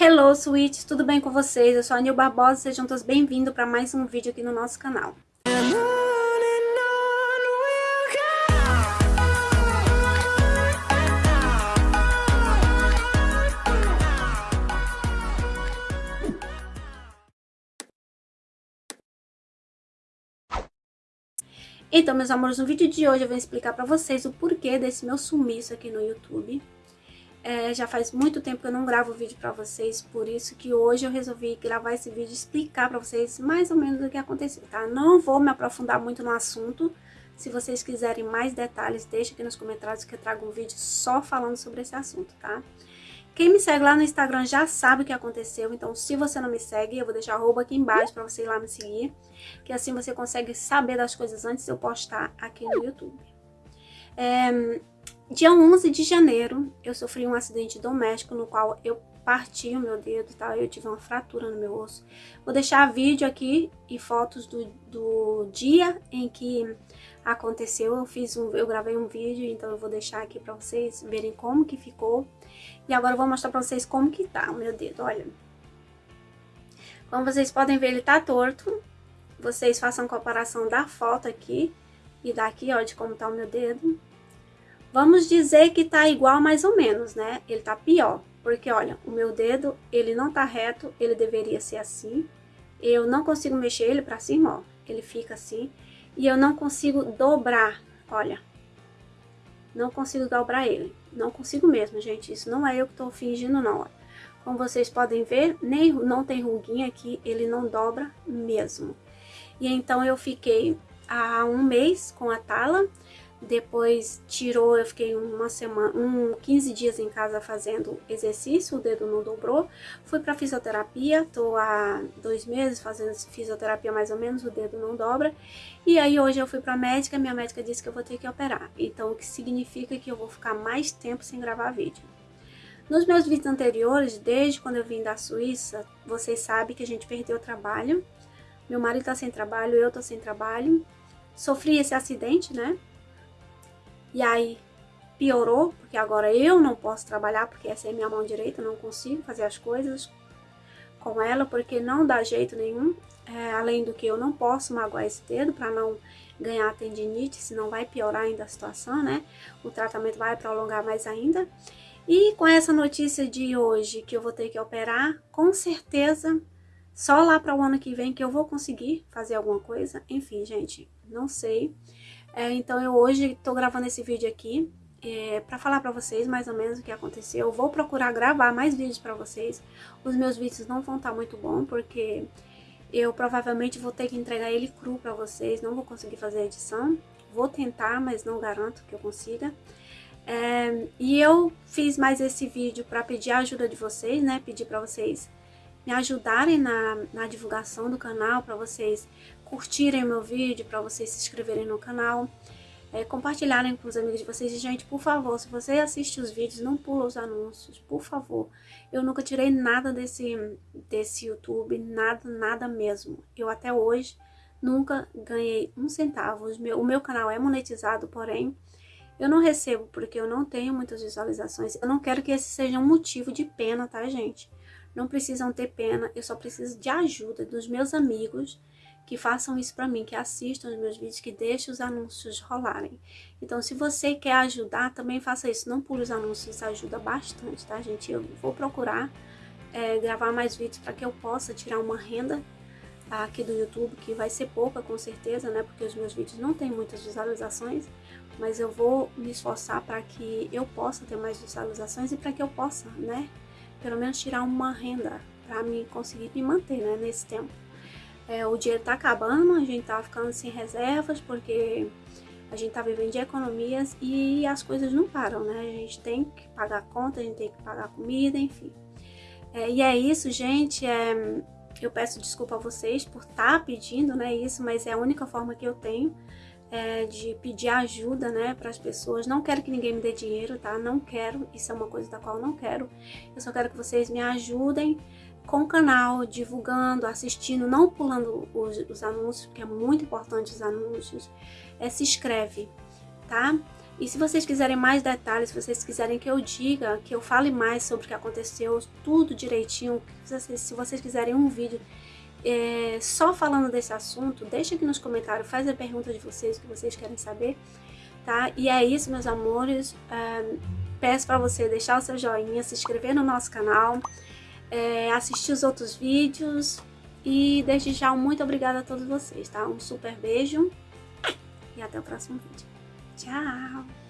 Hello, Switch! Tudo bem com vocês? Eu sou a Nil Barbosa, sejam todos bem-vindos para mais um vídeo aqui no nosso canal. Então, meus amores, no vídeo de hoje eu vou explicar pra vocês o porquê desse meu sumiço aqui no YouTube. É, já faz muito tempo que eu não gravo vídeo pra vocês, por isso que hoje eu resolvi gravar esse vídeo e explicar pra vocês mais ou menos o que aconteceu, tá? Não vou me aprofundar muito no assunto, se vocês quiserem mais detalhes, deixa aqui nos comentários que eu trago um vídeo só falando sobre esse assunto, tá? Quem me segue lá no Instagram já sabe o que aconteceu, então se você não me segue, eu vou deixar arroba aqui embaixo pra você ir lá me seguir, que assim você consegue saber das coisas antes de eu postar aqui no YouTube. É, dia 11 de janeiro, eu sofri um acidente doméstico no qual eu parti o meu dedo, tá? Eu tive uma fratura no meu osso. Vou deixar vídeo aqui e fotos do, do dia em que aconteceu. Eu fiz um, eu gravei um vídeo, então eu vou deixar aqui pra vocês verem como que ficou. E agora eu vou mostrar pra vocês como que tá o meu dedo, olha. Como vocês podem ver, ele tá torto. Vocês façam comparação da foto aqui e daqui, ó, de como tá o meu dedo. Vamos dizer que tá igual mais ou menos, né? Ele tá pior, porque olha, o meu dedo, ele não tá reto, ele deveria ser assim. Eu não consigo mexer ele pra cima, ó, ele fica assim. E eu não consigo dobrar, olha. Não consigo dobrar ele. Não consigo mesmo, gente. Isso não é eu que tô fingindo, não. Ó. Como vocês podem ver, nem não tem ruguinha aqui, ele não dobra mesmo. E então eu fiquei há um mês com a tala, depois tirou, eu fiquei uma semana, um 15 dias em casa fazendo exercício, o dedo não dobrou. Fui para fisioterapia, tô há dois meses fazendo fisioterapia mais ou menos, o dedo não dobra. E aí hoje eu fui para médica, minha médica disse que eu vou ter que operar. Então o que significa que eu vou ficar mais tempo sem gravar vídeo. Nos meus vídeos anteriores, desde quando eu vim da Suíça, vocês sabem que a gente perdeu o trabalho. Meu marido tá sem trabalho, eu tô sem trabalho. Sofri esse acidente, né? E aí piorou, porque agora eu não posso trabalhar, porque essa é minha mão direita, não consigo fazer as coisas com ela, porque não dá jeito nenhum. É, além do que eu não posso magoar esse dedo para não ganhar tendinite, senão vai piorar ainda a situação, né? O tratamento vai prolongar mais ainda. E com essa notícia de hoje que eu vou ter que operar, com certeza só lá para o ano que vem que eu vou conseguir fazer alguma coisa. Enfim, gente, não sei. É, então eu hoje estou gravando esse vídeo aqui é, para falar para vocês mais ou menos o que aconteceu. Eu vou procurar gravar mais vídeos para vocês. Os meus vídeos não vão estar tá muito bons porque eu provavelmente vou ter que entregar ele cru para vocês. Não vou conseguir fazer a edição. Vou tentar, mas não garanto que eu consiga. É, e eu fiz mais esse vídeo para pedir a ajuda de vocês, né? Pedir para vocês me ajudarem na, na divulgação do canal, para vocês curtirem meu vídeo, para vocês se inscreverem no canal, é, compartilharem com os amigos de vocês. E, gente, por favor, se você assiste os vídeos, não pula os anúncios, por favor. Eu nunca tirei nada desse, desse YouTube, nada, nada mesmo. Eu até hoje nunca ganhei um centavo. O meu canal é monetizado, porém, eu não recebo porque eu não tenho muitas visualizações. Eu não quero que esse seja um motivo de pena, tá, gente? Não precisam ter pena, eu só preciso de ajuda dos meus amigos que façam isso para mim, que assistam os meus vídeos, que deixem os anúncios rolarem. Então, se você quer ajudar, também faça isso. Não pule os anúncios, isso ajuda bastante, tá, gente? Eu vou procurar é, gravar mais vídeos para que eu possa tirar uma renda aqui do YouTube, que vai ser pouca, com certeza, né? Porque os meus vídeos não têm muitas visualizações, mas eu vou me esforçar para que eu possa ter mais visualizações e para que eu possa, né? Pelo menos tirar uma renda para me conseguir me manter, né, nesse tempo. É, o dinheiro tá acabando, a gente tá ficando sem reservas, porque a gente tá vivendo de economias e as coisas não param, né? A gente tem que pagar conta, a gente tem que pagar comida, enfim. É, e é isso, gente. É, eu peço desculpa a vocês por estar tá pedindo, né, isso, mas é a única forma que eu tenho é, de pedir ajuda, né, para as pessoas. Não quero que ninguém me dê dinheiro, tá? Não quero, isso é uma coisa da qual eu não quero. Eu só quero que vocês me ajudem com o canal, divulgando, assistindo, não pulando os, os anúncios, porque é muito importante os anúncios. É, se inscreve, tá? E se vocês quiserem mais detalhes, se vocês quiserem que eu diga, que eu fale mais sobre o que aconteceu, tudo direitinho, se vocês quiserem um vídeo é, só falando desse assunto, deixa aqui nos comentários, faz a pergunta de vocês, o que vocês querem saber, tá? E é isso, meus amores. É, peço para você deixar o seu joinha, se inscrever no nosso canal, é, assistir os outros vídeos e desde já muito obrigada a todos vocês, tá? Um super beijo e até o próximo vídeo. Tchau!